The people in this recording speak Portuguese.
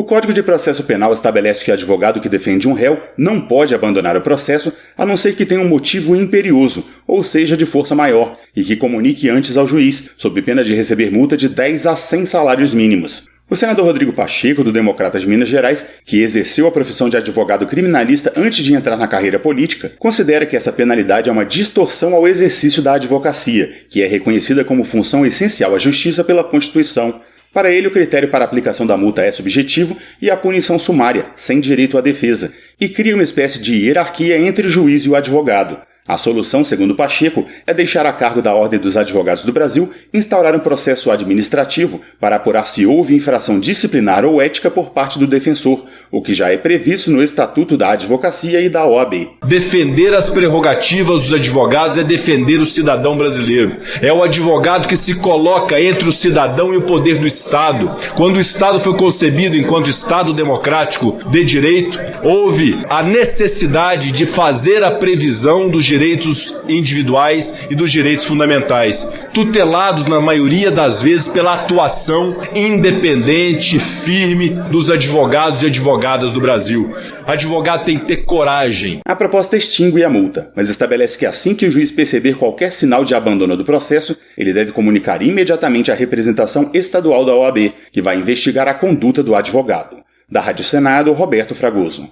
O Código de Processo Penal estabelece que advogado que defende um réu não pode abandonar o processo a não ser que tenha um motivo imperioso, ou seja, de força maior, e que comunique antes ao juiz, sob pena de receber multa de 10 a 100 salários mínimos. O senador Rodrigo Pacheco, do Democratas de Minas Gerais, que exerceu a profissão de advogado criminalista antes de entrar na carreira política, considera que essa penalidade é uma distorção ao exercício da advocacia, que é reconhecida como função essencial à justiça pela Constituição. Para ele, o critério para aplicação da multa é subjetivo e a punição sumária, sem direito à defesa, e cria uma espécie de hierarquia entre o juiz e o advogado. A solução, segundo Pacheco, é deixar a cargo da Ordem dos Advogados do Brasil instaurar um processo administrativo para apurar se houve infração disciplinar ou ética por parte do defensor, o que já é previsto no Estatuto da Advocacia e da OAB. Defender as prerrogativas dos advogados é defender o cidadão brasileiro. É o advogado que se coloca entre o cidadão e o poder do Estado. Quando o Estado foi concebido enquanto Estado democrático de direito, houve a necessidade de fazer a previsão dos direitos individuais e dos direitos fundamentais, tutelados na maioria das vezes pela atuação independente, firme dos advogados e advogadas do Brasil. Advogado tem que ter coragem. A proposta extingue a multa, mas estabelece que assim que o juiz perceber qualquer sinal de abandono do processo, ele deve comunicar imediatamente à representação estadual da OAB, que vai investigar a conduta do advogado. Da Rádio Senado, Roberto Fragoso.